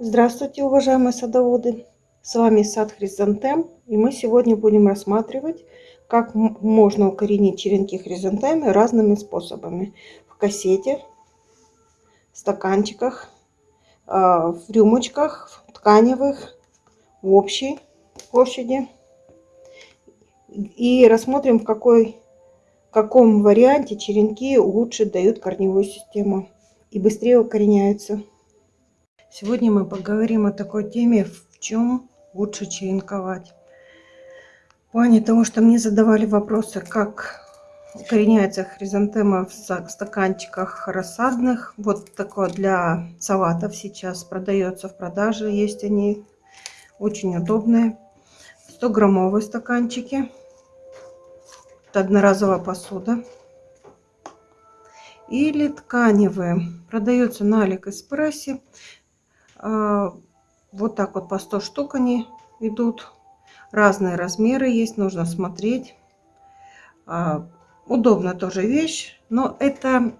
Здравствуйте, уважаемые садоводы! С вами сад Хризантем, и мы сегодня будем рассматривать, как можно укоренить черенки хризантемы разными способами. В кассете, в стаканчиках, а, в рюмочках, в тканевых, в общей площади. И рассмотрим, в какой, в каком варианте черенки лучше дают корневую систему и быстрее укореняются. Сегодня мы поговорим о такой теме, в чем лучше черенковать. В плане того, что мне задавали вопросы, как укореняется хризантема в стаканчиках рассадных. Вот такое для салатов сейчас продается в продаже. Есть они очень удобные. 100 граммовые стаканчики. Это одноразовая посуда. Или тканевые. Продается на Алиэкспрессе. А, вот так вот по 100 штук они идут. Разные размеры есть, нужно смотреть. А, удобно тоже вещь, но это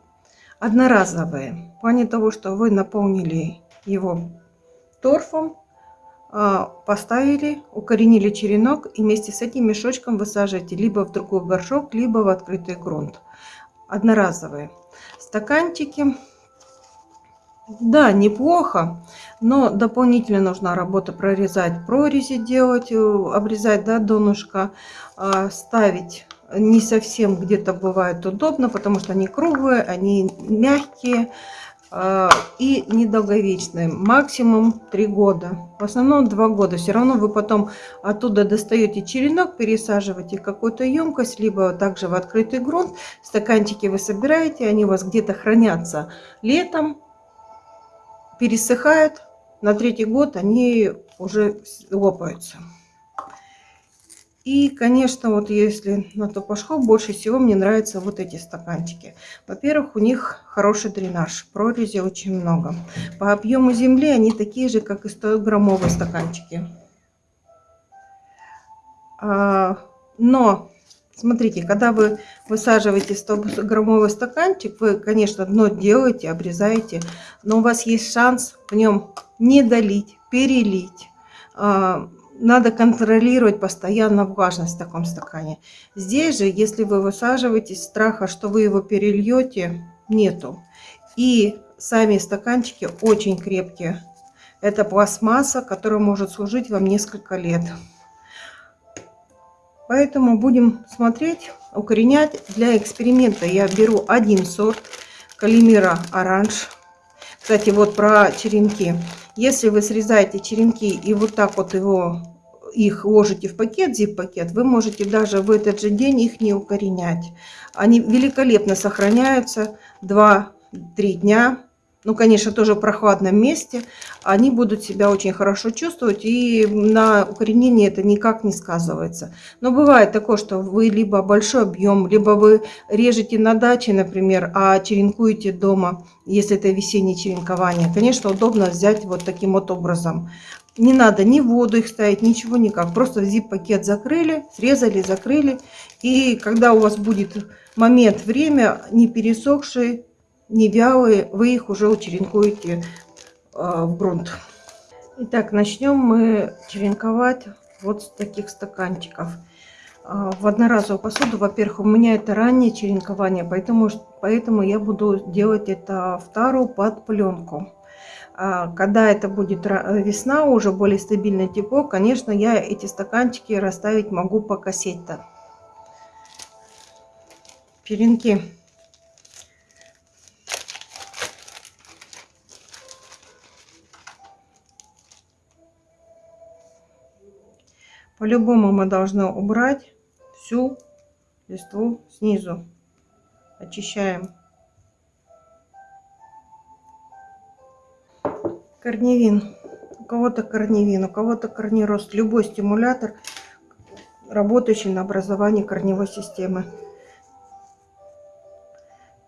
одноразовые. В плане того, что вы наполнили его торфом, а, поставили, укоренили черенок и вместе с этим мешочком высаживаете либо в другой горшок, либо в открытый грунт. Одноразовые. Стаканчики да, неплохо, но дополнительно нужна работа прорезать прорези делать, э, обрезать да, донышко, а, ставить не совсем где-то бывает удобно, потому что они круглые, они мягкие а, и недолговечные. Максимум 3 года. В основном 2 года. Все равно вы потом оттуда достаете черенок, пересаживаете какую-то емкость, либо также в открытый грунт. Стаканчики вы собираете, они у вас где-то хранятся летом пересыхают, на третий год они уже лопаются. И, конечно, вот если на то пошло, больше всего мне нравятся вот эти стаканчики. Во-первых, у них хороший дренаж, прорези очень много. По объему земли они такие же, как и 100-граммовые стаканчики. А, но Смотрите, когда вы высаживаете 100-граммовый стаканчик, вы, конечно, дно делаете, обрезаете, но у вас есть шанс в нем не долить, перелить. А, надо контролировать постоянно влажность в таком стакане. Здесь же, если вы высаживаете, страха, что вы его перельете, нету. И сами стаканчики очень крепкие. Это пластмасса, которая может служить вам несколько лет. Поэтому будем смотреть, укоренять. Для эксперимента я беру один сорт Калимира Оранж. Кстати, вот про черенки. Если вы срезаете черенки и вот так вот его их ложите в пакет, zip-пакет, вы можете даже в этот же день их не укоренять. Они великолепно сохраняются 2-3 дня ну, конечно, тоже в прохладном месте, они будут себя очень хорошо чувствовать, и на укоренении это никак не сказывается. Но бывает такое, что вы либо большой объем, либо вы режете на даче, например, а черенкуете дома, если это весеннее черенкование. Конечно, удобно взять вот таким вот образом. Не надо ни воду их ставить, ничего никак. Просто zip-пакет закрыли, срезали, закрыли. И когда у вас будет момент, время, не пересохший, не вялые, вы их уже учеренкуете а, в грунт. Итак, начнем мы черенковать вот с таких стаканчиков. А, в одноразовую посуду, во-первых, у меня это раннее черенкование, поэтому, поэтому я буду делать это вторую под пленку. А, когда это будет весна, уже более стабильное тепло, конечно, я эти стаканчики расставить могу по кассете. Черенки По-любому мы должны убрать всю листву снизу. Очищаем. Корневин. У кого-то корневин, у кого-то корнерост. Любой стимулятор, работающий на образование корневой системы.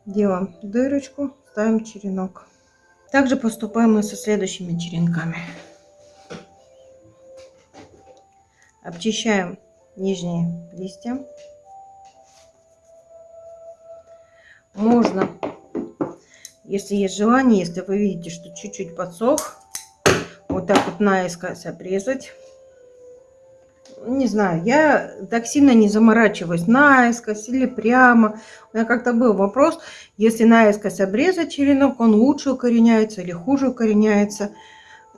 Делаем дырочку, ставим черенок. Также поступаем мы со следующими черенками. Обчищаем нижние листья. Можно, если есть желание, если вы видите, что чуть-чуть подсох, вот так вот наискось обрезать. Не знаю, я так сильно не заморачиваюсь наискось или прямо. У меня как-то был вопрос, если наискось обрезать черенок, он лучше укореняется или хуже укореняется.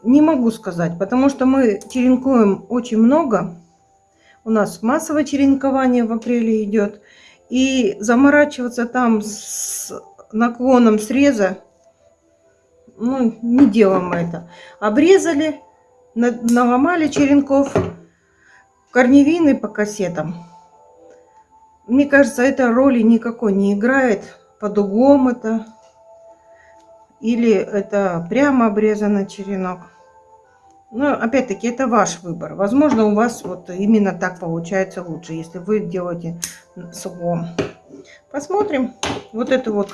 Не могу сказать, потому что мы черенкуем очень много. У нас массовое черенкование в апреле идет. И заморачиваться там с наклоном среза, ну, не делаем это. Обрезали, наломали черенков, корневины по кассетам. Мне кажется, это роли никакой не играет. Под углом это. Или это прямо обрезанный черенок. Но опять-таки это ваш выбор. Возможно у вас вот именно так получается лучше, если вы делаете с углом. Посмотрим. Вот это вот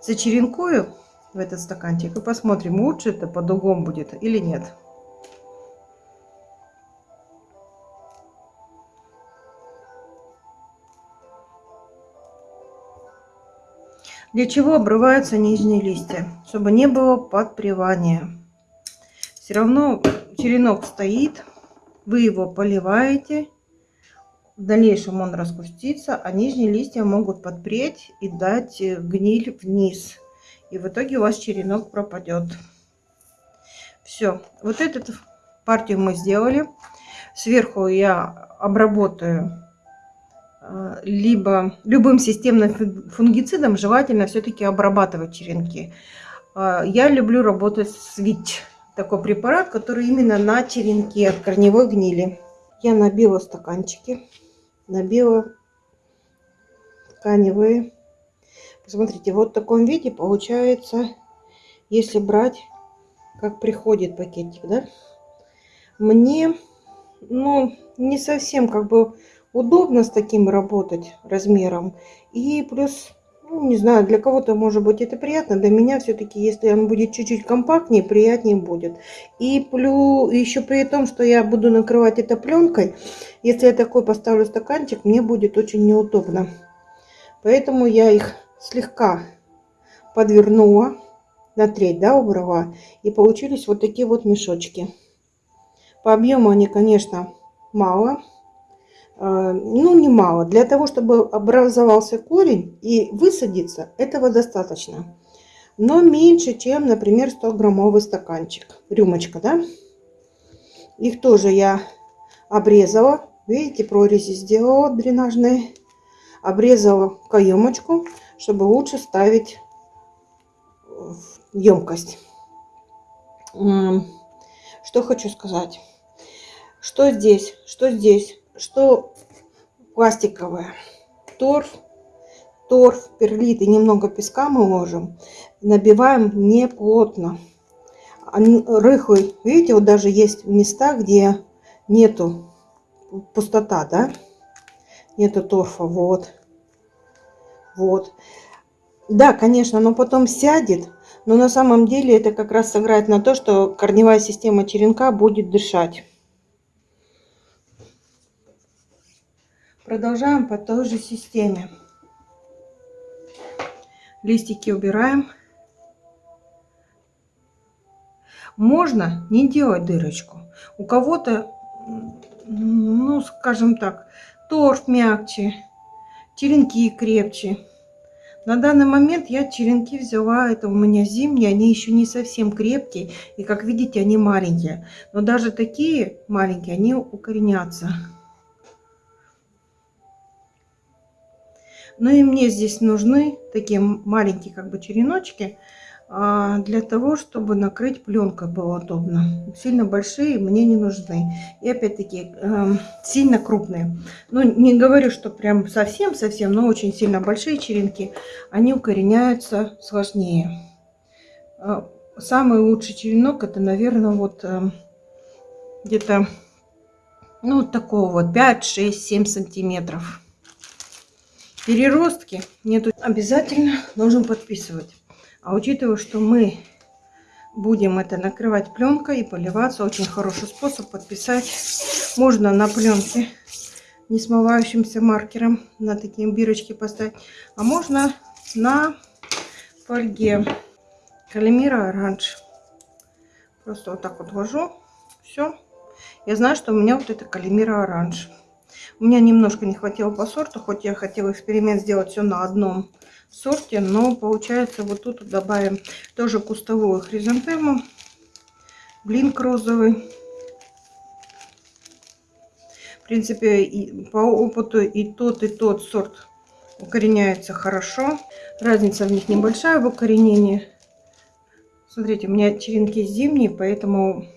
зачеренкую в этот стаканчик и посмотрим, лучше это под углом будет или нет. Для чего обрываются нижние листья? Чтобы не было подпривания. Все равно черенок стоит, вы его поливаете, в дальнейшем он распустится, а нижние листья могут подпреть и дать э, гниль вниз. И в итоге у вас черенок пропадет. Все, вот эту партию мы сделали. Сверху я обработаю либо любым системным фунгицидом, желательно все-таки обрабатывать черенки. Э, я люблю работать с ВИЧ такой препарат, который именно на черенке от корневой гнили. Я набила стаканчики, набила тканевые. Посмотрите, вот в таком виде получается, если брать, как приходит пакетик, да? Мне, ну, не совсем как бы удобно с таким работать размером. И плюс ну, не знаю, для кого-то может быть это приятно, для меня все-таки, если он будет чуть-чуть компактнее, приятнее будет. И плюс еще при том, что я буду накрывать это пленкой, если я такой поставлю стаканчик, мне будет очень неудобно. Поэтому я их слегка подвернула на треть, да, убрала. И получились вот такие вот мешочки. По объему они, конечно, мало. А, ну, немало. Для того, чтобы образовался корень и высадиться, этого достаточно. Но меньше, чем, например, 100-граммовый стаканчик. Рюмочка, да? Их тоже я обрезала. Видите, прорези сделала дренажные. Обрезала каемочку, чтобы лучше ставить в емкость. Что хочу сказать. Что здесь? Что здесь? Что пластиковая. Торф, торф, перлит и немного песка мы ложим. Набиваем не плотно. Рыхлый, видите, вот даже есть места, где нету пустота, да? Нету торфа, вот. Вот. Да, конечно, но потом сядет, но на самом деле это как раз сыграет на то, что корневая система черенка будет дышать. Продолжаем по той же системе. Листики убираем. Можно не делать дырочку. У кого-то, ну, скажем так, торф мягче, черенки крепче. На данный момент я черенки взяла, это у меня зимние, они еще не совсем крепкие. И как видите, они маленькие. Но даже такие маленькие, они укоренятся. Но и мне здесь нужны такие маленькие как бы череночки а, для того, чтобы накрыть пленкой было удобно. Сильно большие мне не нужны. И опять-таки эм, сильно крупные. Ну, не говорю, что прям совсем-совсем, но очень сильно большие черенки, они укореняются сложнее. А, самый лучший черенок это, наверное, вот эм, где-то ну, такого вот 5, 6, 7 сантиметров переростки нету, обязательно нужно подписывать. А учитывая, что мы будем это накрывать пленкой и поливаться, очень хороший способ подписать. Можно на пленке не смывающимся маркером на такие бирочки поставить, а можно на фольге Калимира оранж. Просто вот так вот ложу Все. Я знаю, что у меня вот это калимира оранж. У меня немножко не хватило по сорту, хоть я хотела эксперимент сделать все на одном сорте, но получается вот тут добавим тоже кустовую хризантему, блинк розовый. В принципе, и по опыту и тот, и тот сорт укореняется хорошо. Разница в них небольшая в укоренении. Смотрите, у меня черенки зимние, поэтому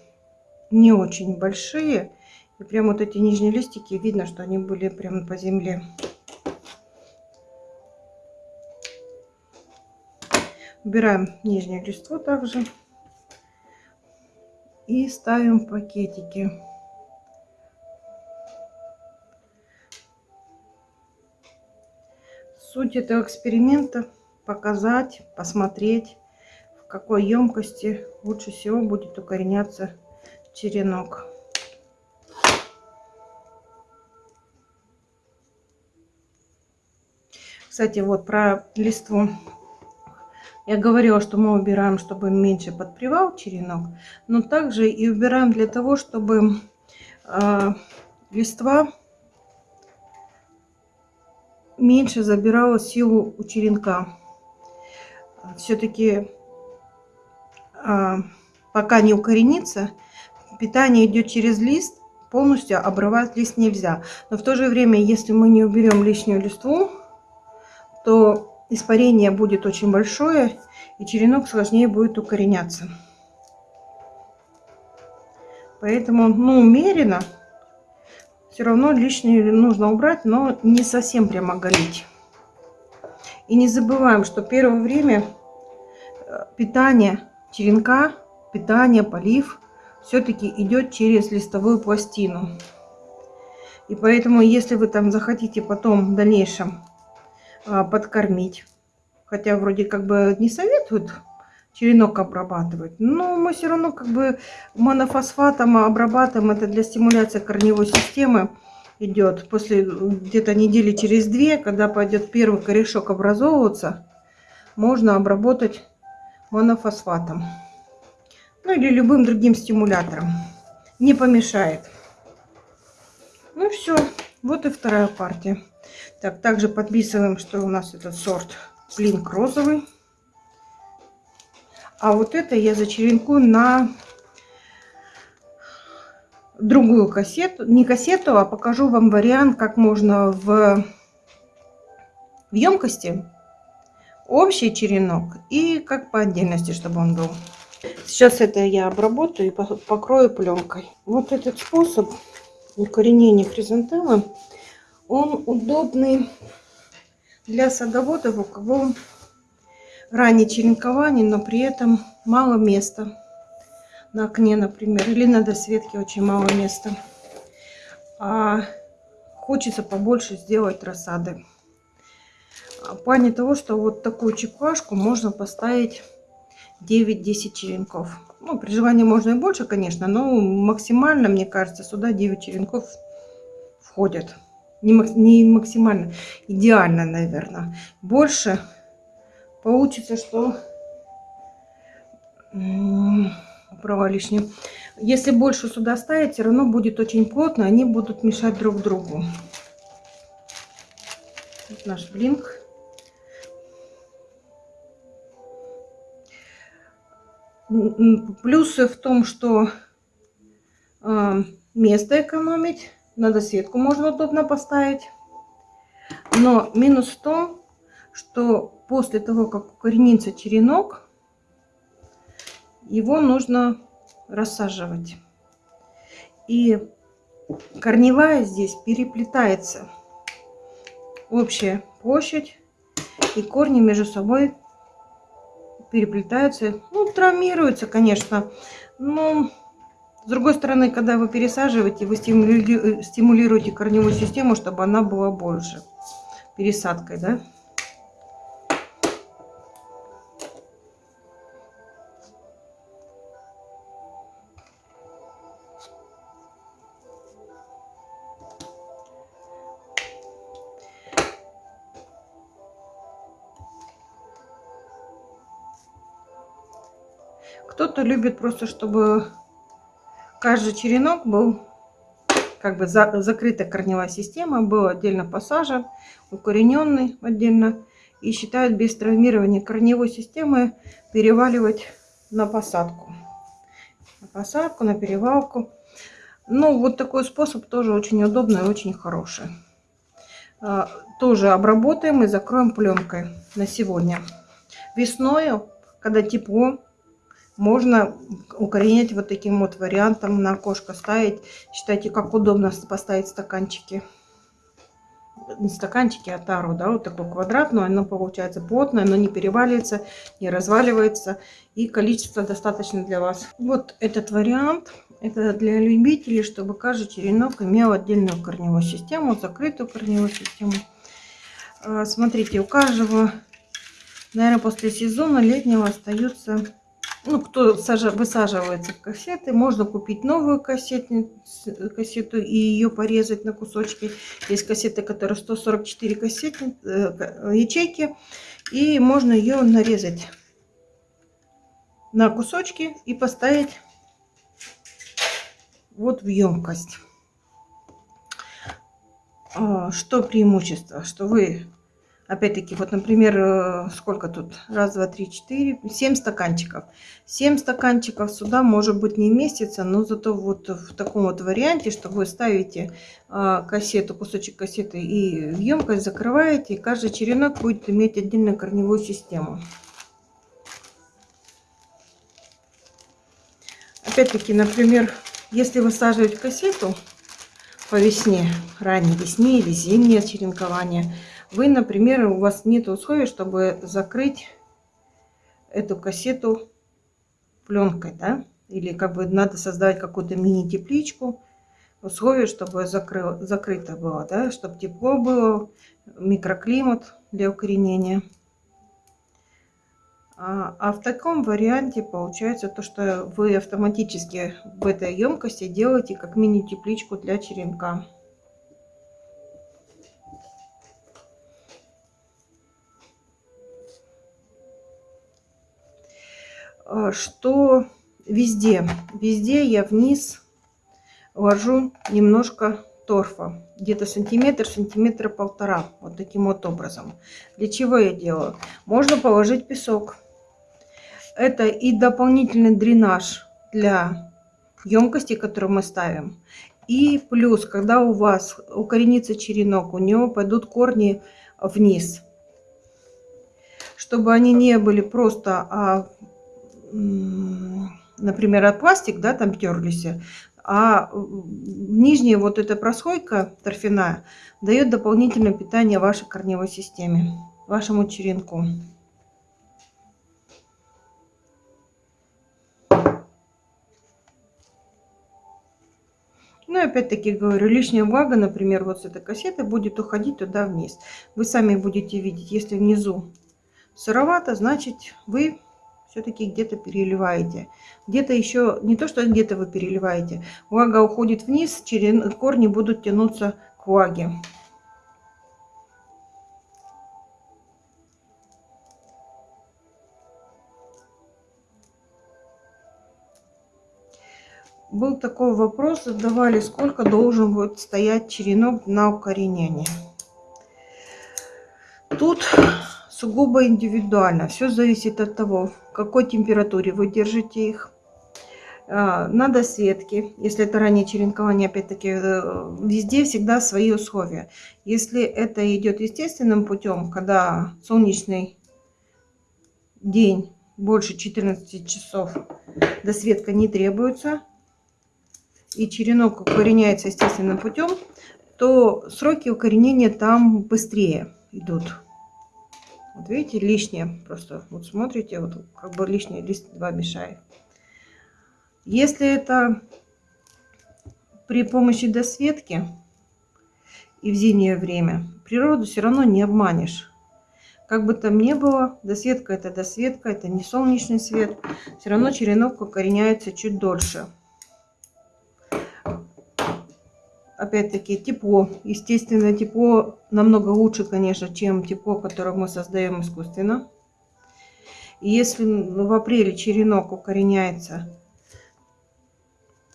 не очень большие. И прям вот эти нижние листики, видно, что они были прямо по земле. Убираем нижнюю листву также. И ставим пакетики. Суть этого эксперимента показать, посмотреть, в какой емкости лучше всего будет укореняться черенок. Кстати, вот про листву. Я говорила, что мы убираем, чтобы меньше подпривал черенок, но также и убираем для того, чтобы э, листва меньше забирала силу у черенка. Все-таки э, пока не укоренится, питание идет через лист, полностью обрывать лист нельзя. Но в то же время, если мы не уберем лишнюю листву, то испарение будет очень большое, и черенок сложнее будет укореняться. Поэтому, ну, умеренно, все равно лишнее нужно убрать, но не совсем прямо голить. И не забываем, что первое время э, питание черенка, питание, полив все-таки идет через листовую пластину. И поэтому, если вы там захотите потом в дальнейшем подкормить. Хотя вроде как бы не советуют черенок обрабатывать. Но мы все равно как бы монофосфатом обрабатываем. Это для стимуляции корневой системы идет. После где-то недели через две, когда пойдет первый корешок образовываться, можно обработать монофосфатом. Ну или любым другим стимулятором. Не помешает. Ну все, вот и вторая партия. Так, также подписываем, что у нас этот сорт Блинк розовый. А вот это я зачеренкую на другую кассету. Не кассету, а покажу вам вариант, как можно в, в емкости общий черенок и как по отдельности, чтобы он был. Сейчас это я обработаю и покрою пленкой. Вот этот способ укоренения хризантемы он удобный для садоводов, у кого раннее черенкование, но при этом мало места на окне, например, или на досветке очень мало места. А хочется побольше сделать рассады. В плане того, что вот такую чекушку можно поставить 9-10 черенков. Ну, при желании можно и больше, конечно, но максимально, мне кажется, сюда 9 черенков входят не, максимально, идеально, наверное. Больше получится, что убрала лишнее. Если больше сюда ставить, все равно будет очень плотно, они будут мешать друг другу. Вот наш блинк. Плюсы в том, что э, место экономить надо сетку можно удобно поставить. Но минус в том, что после того, как укоренится черенок, его нужно рассаживать. И корневая здесь переплетается. Общая площадь и корни между собой переплетаются. Ну, травмируются, конечно. Но с другой стороны, когда вы пересаживаете, вы стимулируете корневую систему, чтобы она была больше пересадкой, да? Кто-то любит просто, чтобы каждый черенок был как бы за, закрытая корневая система, был отдельно посажен, укорененный отдельно. И считают без травмирования корневой системы переваливать на посадку. На посадку, на перевалку. Ну, вот такой способ тоже очень удобный и очень хороший. А, тоже обработаем и закроем пленкой на сегодня. Весной, когда тепло, можно укоренять вот таким вот вариантом на окошко ставить. Считайте, как удобно поставить стаканчики. Не стаканчики, а тару, да, вот такой квадрат, но оно получается плотное, оно не переваливается, не разваливается. И количество достаточно для вас. Вот этот вариант. Это для любителей, чтобы каждый черенок имел отдельную корневую систему, закрытую корневую систему. А, смотрите, у каждого, наверное, после сезона летнего остаются ну, кто высаживается в кассеты, можно купить новую кассету, кассету и ее порезать на кусочки. Есть кассеты, которые 144 кассеты, ячейки, и можно ее нарезать на кусочки и поставить вот в емкость. А, что преимущество? Что вы Опять-таки, вот, например, э, сколько тут? Раз, два, три, четыре, семь стаканчиков. Семь стаканчиков сюда, может быть, не вместится, но зато вот в таком вот варианте, что вы ставите а, кассету, кусочек кассеты и в емкость закрываете, и каждый черенок будет иметь отдельную корневую систему. Опять-таки, например, если высаживать кассету по весне, ранней весне или зимнее черенкование – вы, например, у вас нет условий, чтобы закрыть эту кассету пленкой, да? Или как бы надо создать какую-то мини-тепличку, условия, чтобы закры... закрыто было, да? Чтобы тепло было, микроклимат для укоренения. А, а в таком варианте получается то, что вы автоматически в этой емкости делаете как мини-тепличку для черенка. Что везде, везде я вниз ложу немножко торфа. Где-то сантиметр, сантиметра полтора. Вот таким вот образом. Для чего я делаю? Можно положить песок. Это и дополнительный дренаж для емкости, которую мы ставим. И плюс, когда у вас укоренится черенок, у него пойдут корни вниз. Чтобы они не были просто а, например, от пластик, да, там терлись, а нижняя вот эта прослойка торфяная дает дополнительное питание вашей корневой системе, вашему черенку. Ну и опять-таки говорю, лишняя влага, например, вот с этой кассеты будет уходить туда вниз. Вы сами будете видеть, если внизу сыровато, значит вы все-таки где-то переливаете. Где-то еще, не то, что где-то вы переливаете, влага уходит вниз, через корни будут тянуться к влаге. Был такой вопрос, задавали, сколько должен будет стоять черенок на укоренение. Тут сугубо индивидуально. Все зависит от того, какой температуре вы держите их. А, на досветке, если это раннее черенкование, опять-таки, э, везде всегда свои условия. Если это идет естественным путем, когда солнечный день больше 14 часов, досветка не требуется, и черенок укореняется естественным путем, то сроки укоренения там быстрее идут. Вот видите, лишнее просто. Вот смотрите, вот как бы лишнее лист 2 мешает. Если это при помощи досветки и в зимнее время, природу все равно не обманешь. Как бы там ни было, досветка это досветка, это не солнечный свет. Все равно черенок укореняется чуть дольше опять-таки тепло. Естественно, тепло намного лучше, конечно, чем тепло, которое мы создаем искусственно. И если в апреле черенок укореняется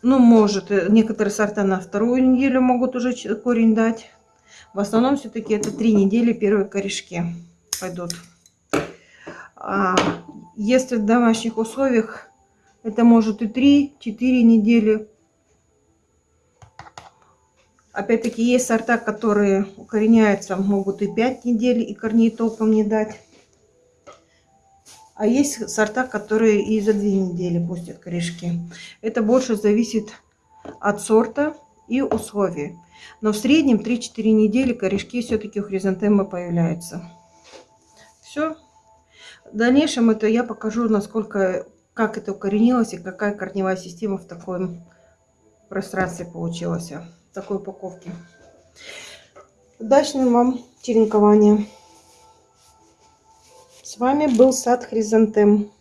Ну, может, э, некоторые сорта на вторую неделю могут уже корень дать. В основном все-таки это три недели первые корешки пойдут. А если в домашних условиях, это может и 3-4 недели. Опять-таки есть сорта, которые укореняются, могут и 5 недель, и корней толком не дать. А есть сорта, которые и за 2 недели пустят корешки. Это больше зависит от сорта и условий. Но в среднем 3-4 недели корешки все-таки у хризантемы появляются. Все. В дальнейшем это я покажу, насколько, как это укоренилось и какая корневая система в таком пространстве получилась, такой упаковке. Удачного вам черенкования! С вами был сад Хризантем.